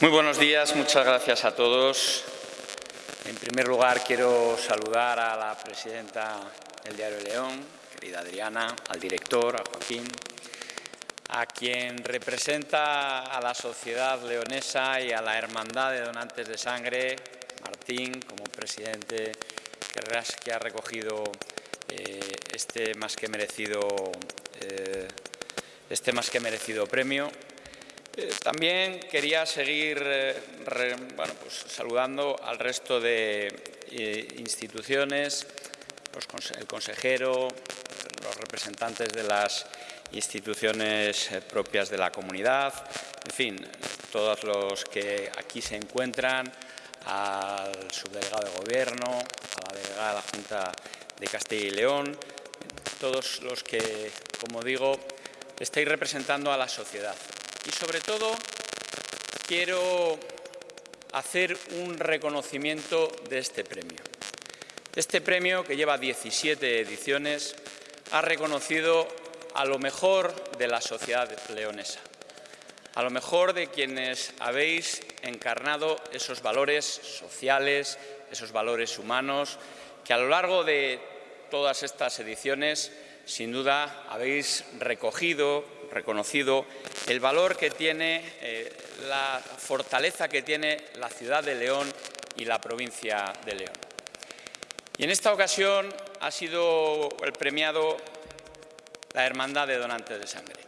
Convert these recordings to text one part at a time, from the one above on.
Muy buenos días, muchas gracias a todos. En primer lugar, quiero saludar a la presidenta del Diario León, querida Adriana, al director, a Joaquín, a quien representa a la sociedad leonesa y a la Hermandad de Donantes de Sangre, Martín, como presidente que ha recogido eh, este, más que merecido, eh, este más que merecido premio eh, también quería seguir eh, pues, saludando al resto de eh, instituciones, el consejero, los representantes de las instituciones propias de la comunidad, en fin, todos los que aquí se encuentran, al subdelegado de Gobierno, a la delegada de la Junta de Castilla y León, todos los que, como digo, estáis representando a la sociedad y sobre todo quiero hacer un reconocimiento de este premio. Este premio, que lleva 17 ediciones, ha reconocido a lo mejor de la sociedad leonesa, a lo mejor de quienes habéis encarnado esos valores sociales, esos valores humanos, que a lo largo de todas estas ediciones, sin duda, habéis recogido, reconocido el valor que tiene, eh, la fortaleza que tiene la ciudad de León y la provincia de León. Y en esta ocasión ha sido el premiado la Hermandad de Donantes de Sangre.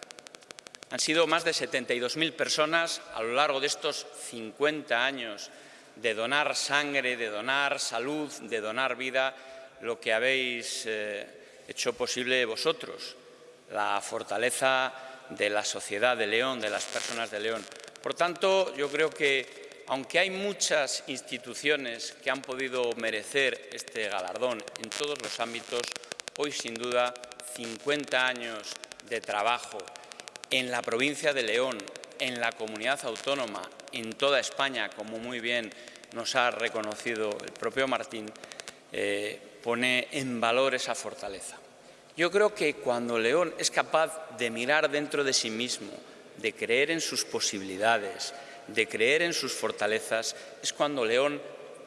Han sido más de 72.000 personas a lo largo de estos 50 años de donar sangre, de donar salud, de donar vida, lo que habéis eh, hecho posible vosotros, la fortaleza de la sociedad de León, de las personas de León. Por tanto, yo creo que, aunque hay muchas instituciones que han podido merecer este galardón en todos los ámbitos, hoy, sin duda, 50 años de trabajo en la provincia de León, en la comunidad autónoma, en toda España, como muy bien nos ha reconocido el propio Martín, eh, pone en valor esa fortaleza. Yo creo que cuando León es capaz de mirar dentro de sí mismo, de creer en sus posibilidades, de creer en sus fortalezas, es cuando León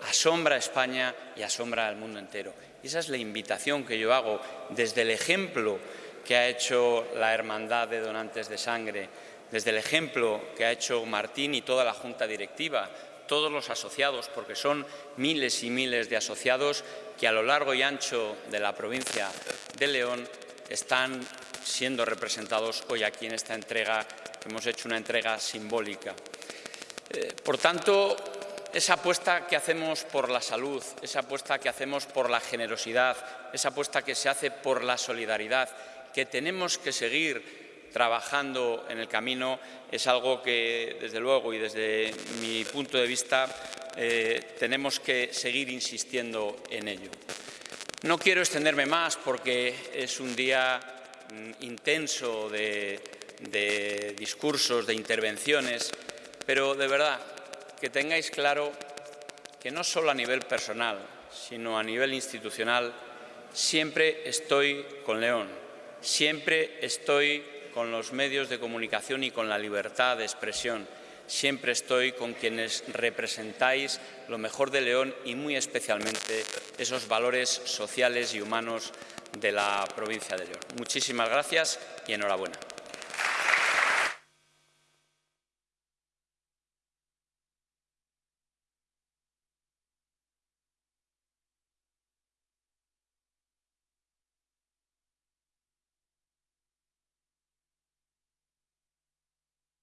asombra a España y asombra al mundo entero. Y esa es la invitación que yo hago desde el ejemplo que ha hecho la Hermandad de Donantes de Sangre, desde el ejemplo que ha hecho Martín y toda la Junta Directiva, todos los asociados, porque son miles y miles de asociados que a lo largo y ancho de la provincia de León están siendo representados hoy aquí en esta entrega, hemos hecho una entrega simbólica. Eh, por tanto, esa apuesta que hacemos por la salud, esa apuesta que hacemos por la generosidad, esa apuesta que se hace por la solidaridad, que tenemos que seguir trabajando en el camino, es algo que, desde luego, y desde mi punto de vista, eh, tenemos que seguir insistiendo en ello. No quiero extenderme más porque es un día mm, intenso de, discursos, de intervenciones, pero de verdad que tengáis claro que no solo a nivel personal, sino a nivel institucional, siempre estoy con León, siempre estoy con los medios de comunicación y con la libertad de expresión siempre estoy con quienes representáis lo mejor de León y muy especialmente esos valores sociales y humanos de la provincia de León. Muchísimas gracias y enhorabuena.